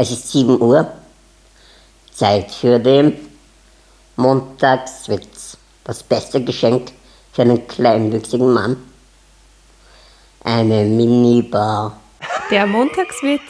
Es ist 7 Uhr. Zeit für den Montagswitz. Das beste Geschenk für einen kleinwüchsigen Mann. Eine Minibar. Der Montagswitz